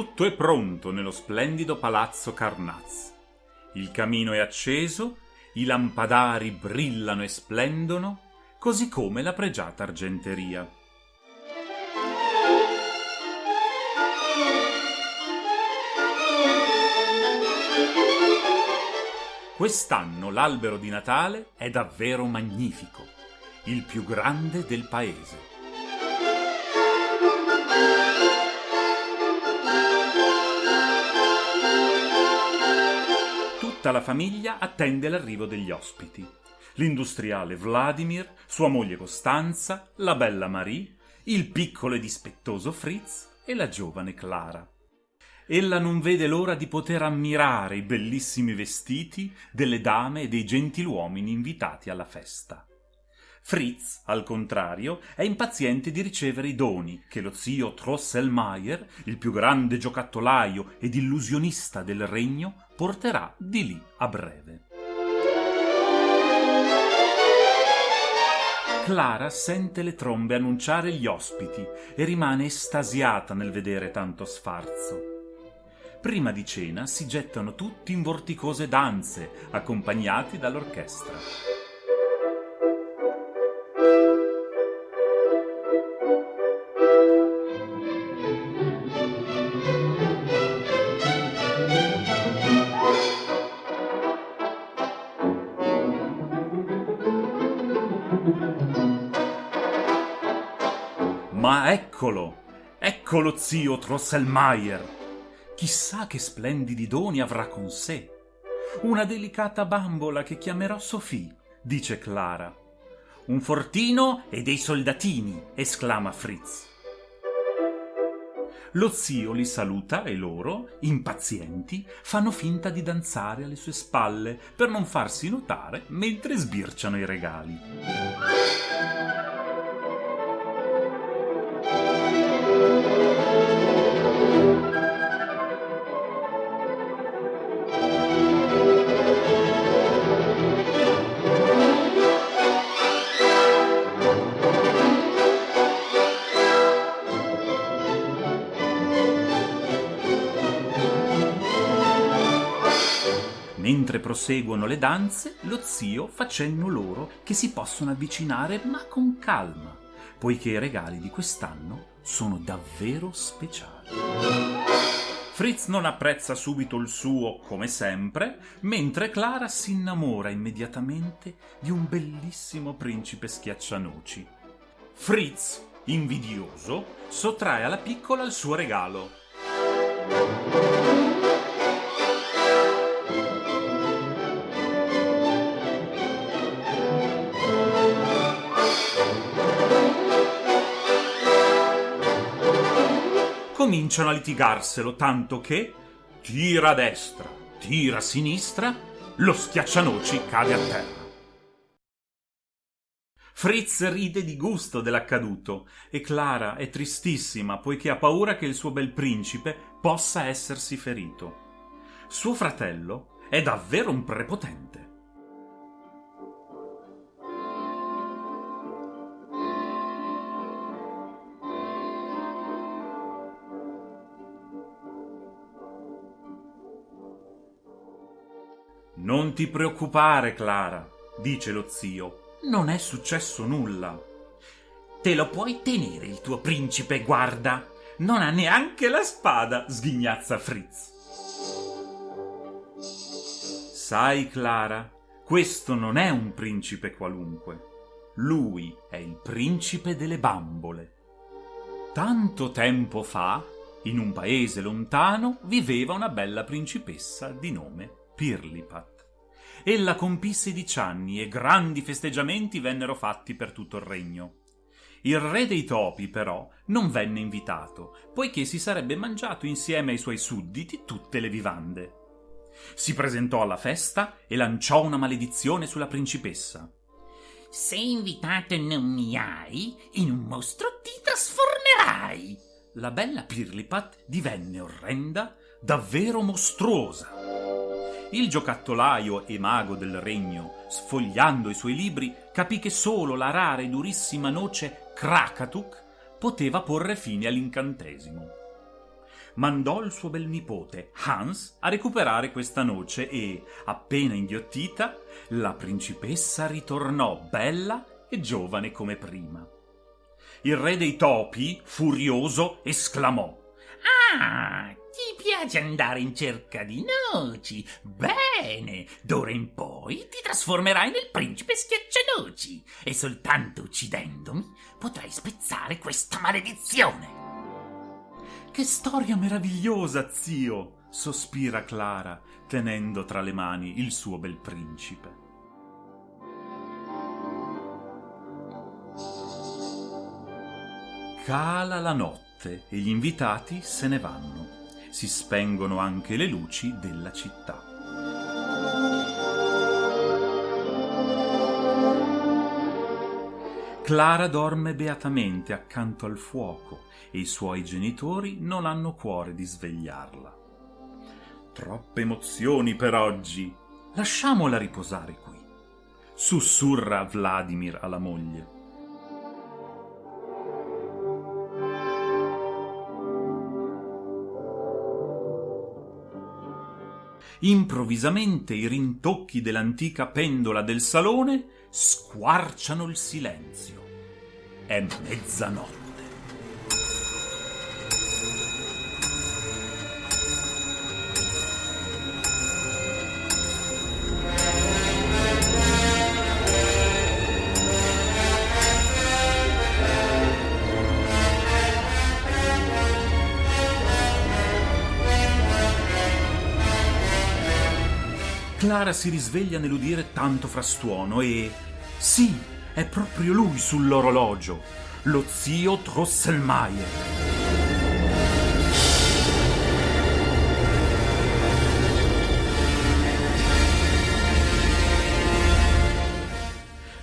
Tutto è pronto nello splendido palazzo Carnaz. Il camino è acceso, i lampadari brillano e splendono, così come la pregiata argenteria. Quest'anno l'albero di Natale è davvero magnifico, il più grande del paese. Tutta la famiglia attende l'arrivo degli ospiti. L'industriale Vladimir, sua moglie Costanza, la bella Marie, il piccolo e dispettoso Fritz e la giovane Clara. Ella non vede l'ora di poter ammirare i bellissimi vestiti delle dame e dei gentiluomini invitati alla festa. Fritz, al contrario, è impaziente di ricevere i doni che lo zio Trosselmayer, il più grande giocattolaio ed illusionista del regno, porterà di lì a breve. Clara sente le trombe annunciare gli ospiti e rimane estasiata nel vedere tanto sfarzo. Prima di cena si gettano tutti in vorticose danze, accompagnati dall'orchestra. Ecco lo zio Trosselmayer! Chissà che splendidi doni avrà con sé. Una delicata bambola che chiamerò Sophie, dice Clara. Un fortino e dei soldatini, esclama Fritz. Lo zio li saluta e loro, impazienti, fanno finta di danzare alle sue spalle per non farsi notare mentre sbirciano i regali. Mentre proseguono le danze, lo zio fa cenno loro che si possono avvicinare ma con calma, poiché i regali di quest'anno sono davvero speciali. Fritz non apprezza subito il suo, come sempre, mentre Clara si innamora immediatamente di un bellissimo principe schiaccianoci. Fritz, invidioso, sottrae alla piccola il suo regalo. Cominciano a litigarselo tanto che tira a destra, tira a sinistra, lo schiaccianoci cade a terra. Fritz ride di gusto dell'accaduto e Clara è tristissima poiché ha paura che il suo bel principe possa essersi ferito. Suo fratello è davvero un prepotente. Non ti preoccupare, Clara, dice lo zio. Non è successo nulla. Te lo puoi tenere il tuo principe, guarda. Non ha neanche la spada, sghignazza Fritz. Sai, Clara, questo non è un principe qualunque. Lui è il principe delle bambole. Tanto tempo fa, in un paese lontano, viveva una bella principessa di nome Pirlipat. Ella compì sedici anni e grandi festeggiamenti vennero fatti per tutto il regno. Il re dei topi, però, non venne invitato, poiché si sarebbe mangiato insieme ai suoi sudditi tutte le vivande. Si presentò alla festa e lanciò una maledizione sulla principessa. Se invitato non mi hai, in un mostro ti trasformerai. La bella Pirlipat divenne orrenda, davvero mostruosa. Il giocattolaio e mago del regno, sfogliando i suoi libri, capì che solo la rara e durissima noce Krakatuk poteva porre fine all'incantesimo. mandò il suo bel nipote Hans a recuperare questa noce e, appena inghiottita, la principessa ritornò bella e giovane come prima. Il re dei topi, furioso, esclamò Ah, ti piace andare in cerca di noci? Bene, d'ora in poi ti trasformerai nel principe schiaccianoci e soltanto uccidendomi potrai spezzare questa maledizione. Che storia meravigliosa, zio! sospira Clara, tenendo tra le mani il suo bel principe. Cala la notte e gli invitati se ne vanno. Si spengono anche le luci della città. Clara dorme beatamente accanto al fuoco e i suoi genitori non hanno cuore di svegliarla. Troppe emozioni per oggi. Lasciamola riposare qui. Sussurra Vladimir alla moglie. Improvvisamente i rintocchi dell'antica pendola del salone squarciano il silenzio. È mezzanotte. Clara si risveglia nell'udire tanto frastuono e... Sì, è proprio lui sull'orologio, lo zio Drosselmeier.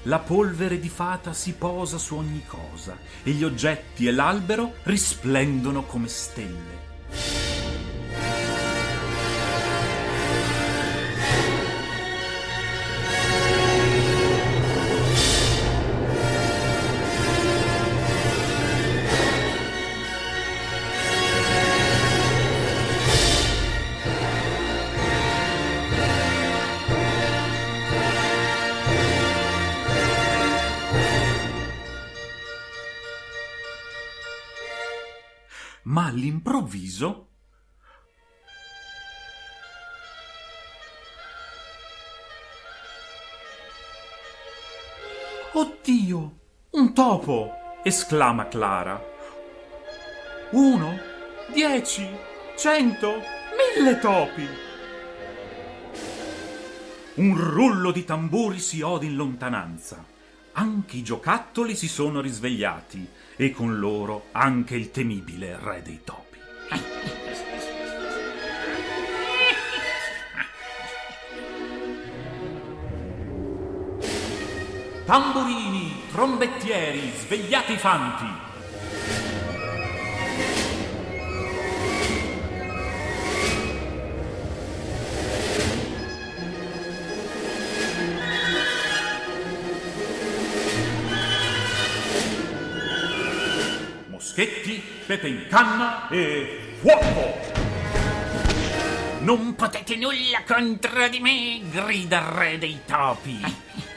La polvere di fata si posa su ogni cosa e gli oggetti e l'albero risplendono come stelle. Ma all'improvviso Oddio, un topo! esclama Clara. Uno, dieci, cento, mille topi! Un rullo di tamburi si ode in lontananza. Anche i giocattoli si sono risvegliati e con loro anche il temibile re dei topi. Tamburini, trombettieri, svegliate i fanti! Moschetti, pepe in canna e fuoco! Non potete nulla contro di me, grida il re dei topi.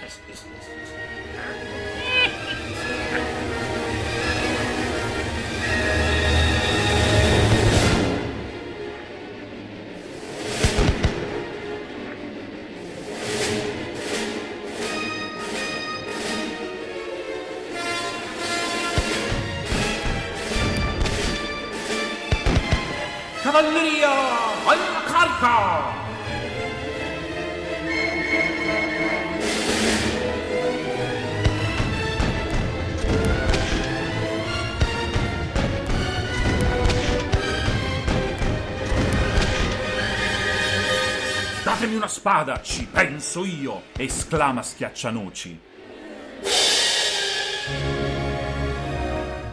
spada, ci penso io! esclama Schiaccianoci.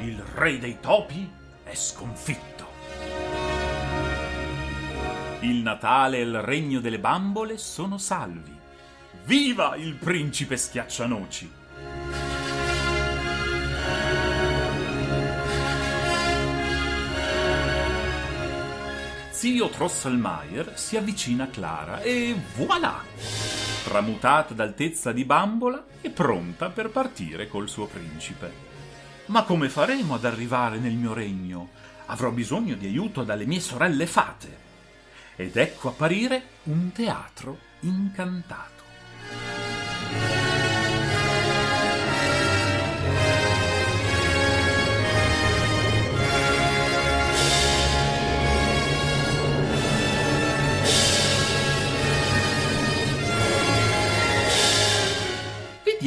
Il re dei topi è sconfitto. Il Natale e il regno delle bambole sono salvi. Viva il principe Schiaccianoci! Zio Trosselmeier si avvicina a Clara e voilà! Tramutata d'altezza di bambola e pronta per partire col suo principe. Ma come faremo ad arrivare nel mio regno? Avrò bisogno di aiuto dalle mie sorelle fate. Ed ecco apparire un teatro incantato.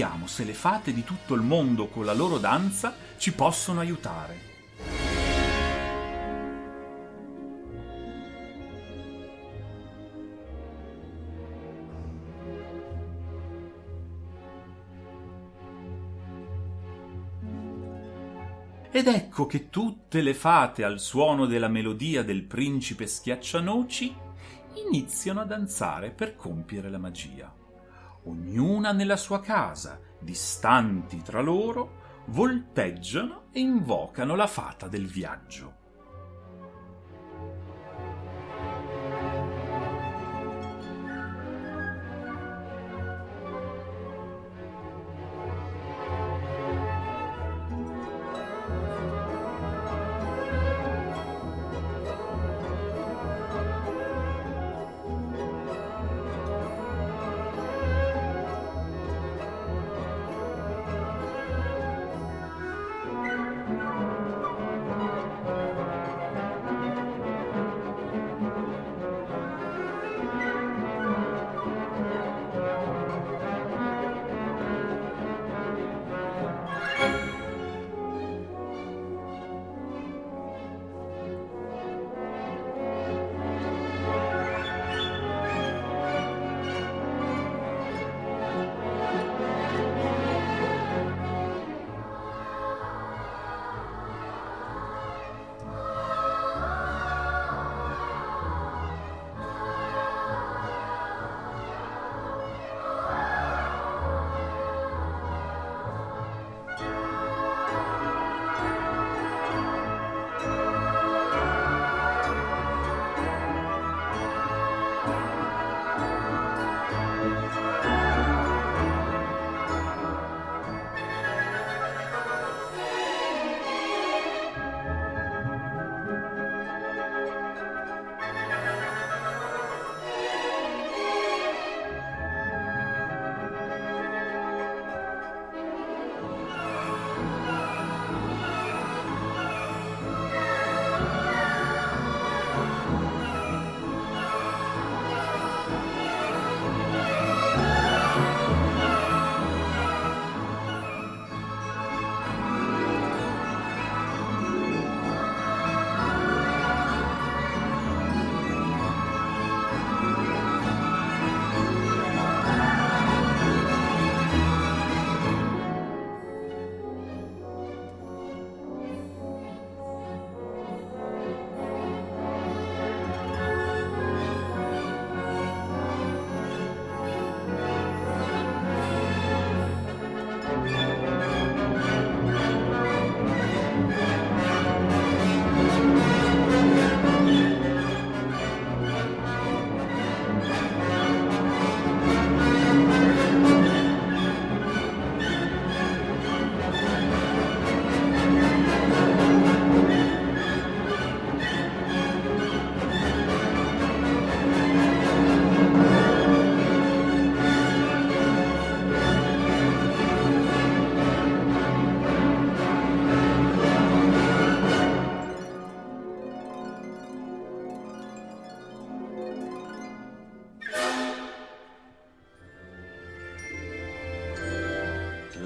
Vediamo se le fate di tutto il mondo con la loro danza ci possono aiutare. Ed ecco che tutte le fate al suono della melodia del principe schiaccianoci iniziano a danzare per compiere la magia. Ognuna nella sua casa, distanti tra loro, volteggiano e invocano la fata del viaggio.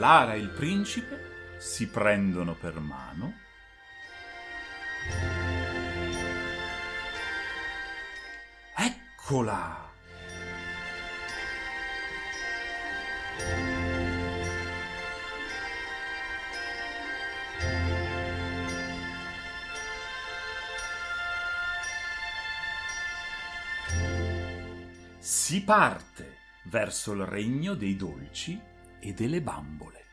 Clara e il principe si prendono per mano Eccola! Si parte verso il regno dei dolci e delle bambole.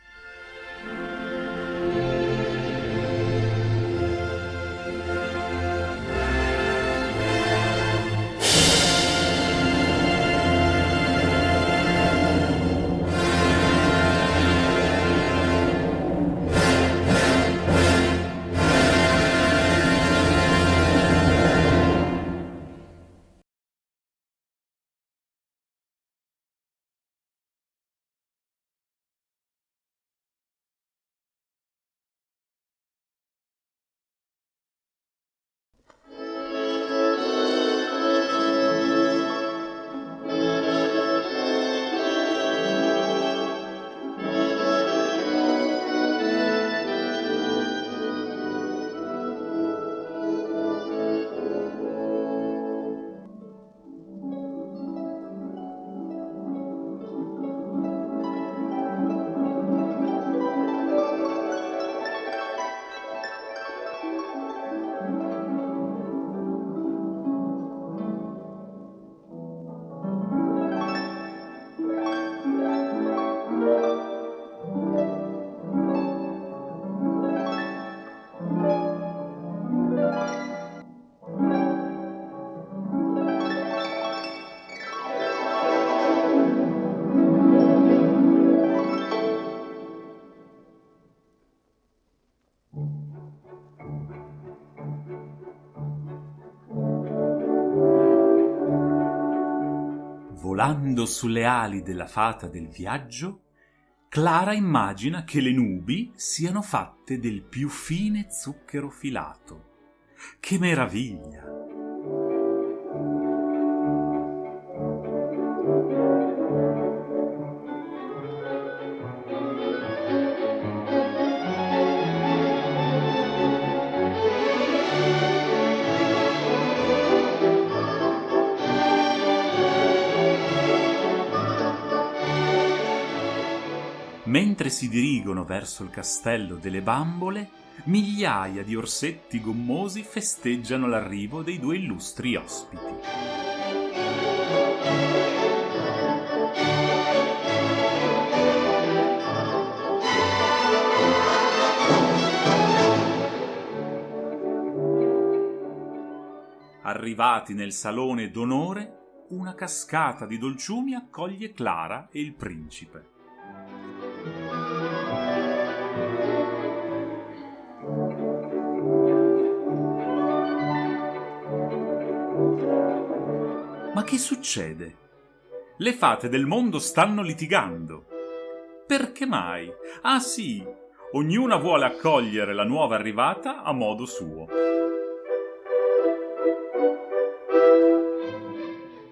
Volando sulle ali della fata del viaggio, Clara immagina che le nubi siano fatte del più fine zucchero filato. Che meraviglia! Si dirigono verso il castello delle bambole, migliaia di orsetti gommosi festeggiano l'arrivo dei due illustri ospiti. Arrivati nel salone d'onore, una cascata di dolciumi accoglie Clara e il principe. Che succede? Le fate del mondo stanno litigando. Perché mai? Ah sì, ognuna vuole accogliere la nuova arrivata a modo suo.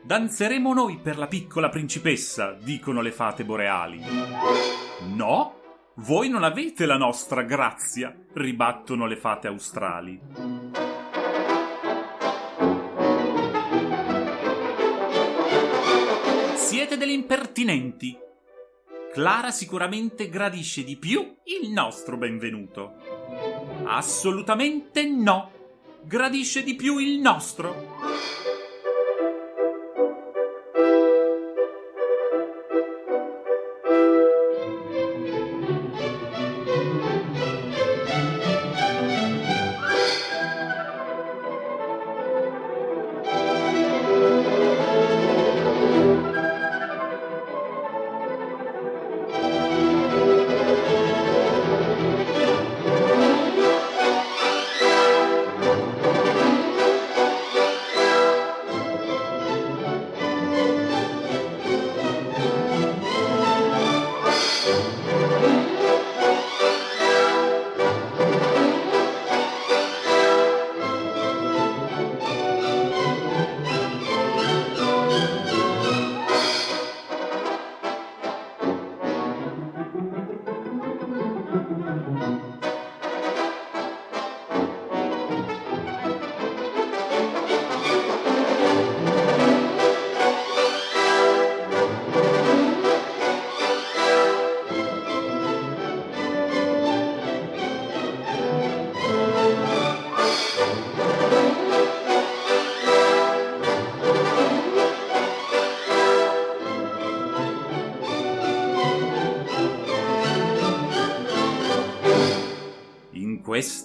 Danzeremo noi per la piccola principessa, dicono le fate boreali. No, voi non avete la nostra grazia, ribattono le fate australi. Siete degli impertinenti. Clara sicuramente gradisce di più il nostro benvenuto. Assolutamente no. Gradisce di più il nostro.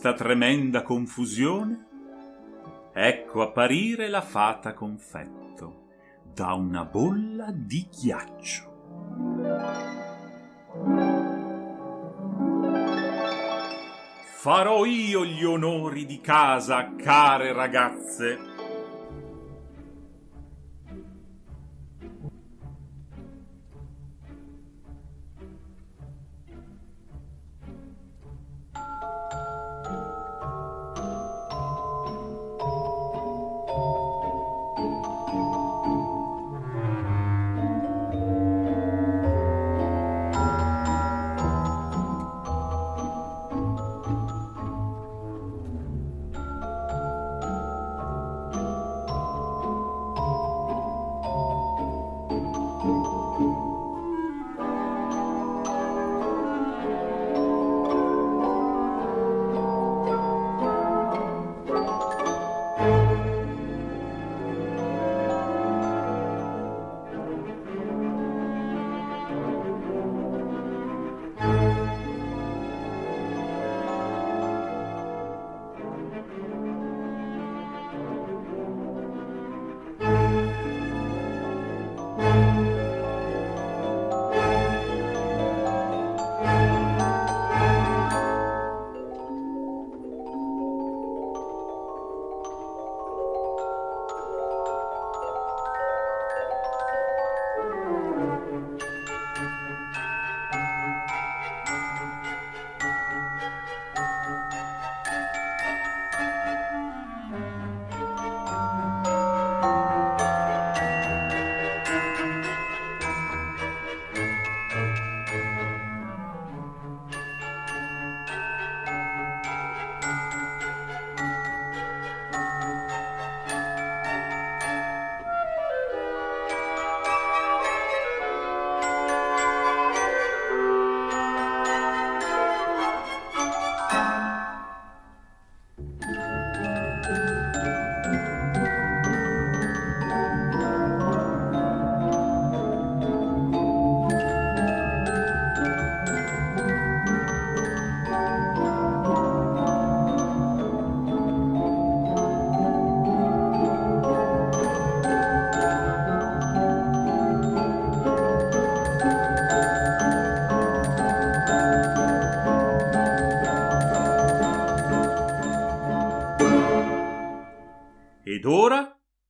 Questa tremenda confusione, ecco apparire la fata confetto da una bolla di ghiaccio. Farò io gli onori di casa, care ragazze.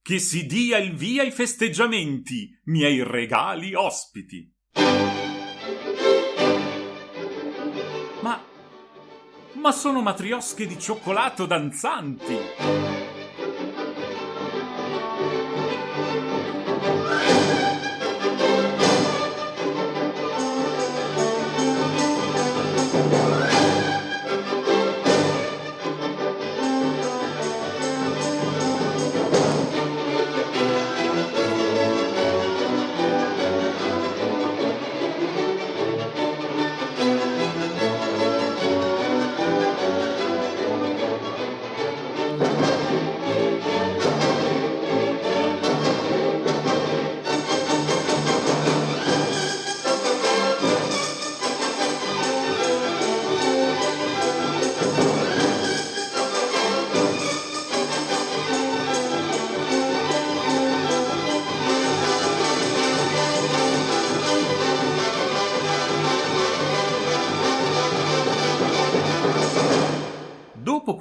Che si dia il via ai festeggiamenti, miei regali ospiti. Ma ma sono matriosche di cioccolato danzanti.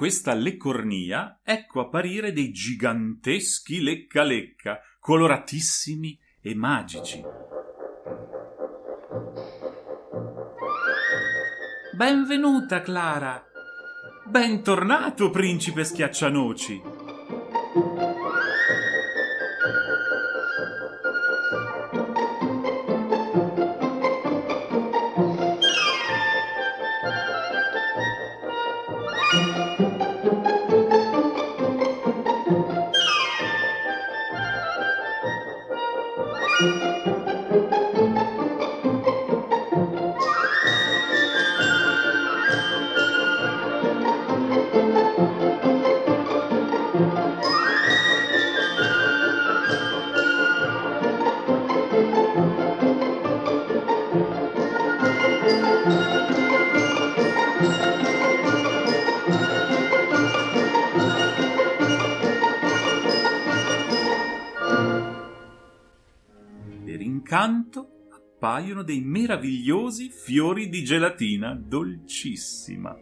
Questa leccornia, ecco apparire dei giganteschi lecca-lecca, coloratissimi e magici. Benvenuta, Clara! Bentornato, principe schiaccianoci! Appaiono dei meravigliosi fiori di gelatina dolcissima.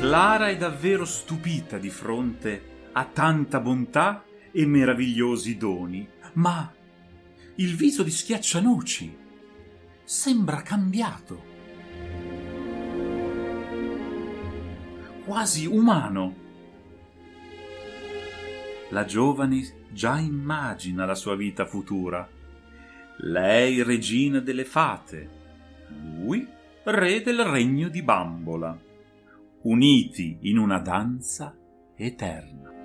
Clara è davvero stupita di fronte a tanta bontà e meravigliosi doni, ma il viso di Schiaccianoci sembra cambiato, quasi umano. La giovane già immagina la sua vita futura. Lei regina delle fate, lui re del regno di Bambola uniti in una danza eterna.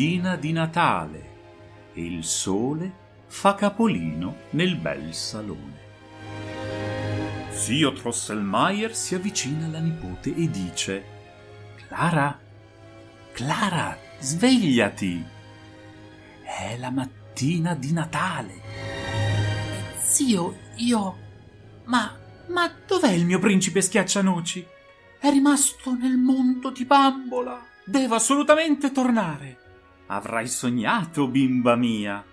Mattina di Natale e il sole fa capolino nel bel salone. Zio Drosselmeier si avvicina alla nipote e dice Clara, Clara, svegliati! È la mattina di Natale. Zio, io... Ma... ma dov'è il mio principe schiaccianoci? È rimasto nel mondo di bambola. Devo assolutamente tornare. Avrai sognato, bimba mia.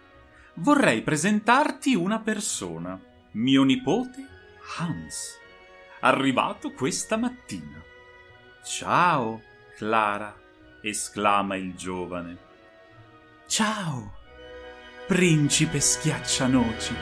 Vorrei presentarti una persona, mio nipote Hans, arrivato questa mattina. Ciao, Clara, esclama il giovane. Ciao, principe schiaccianoci.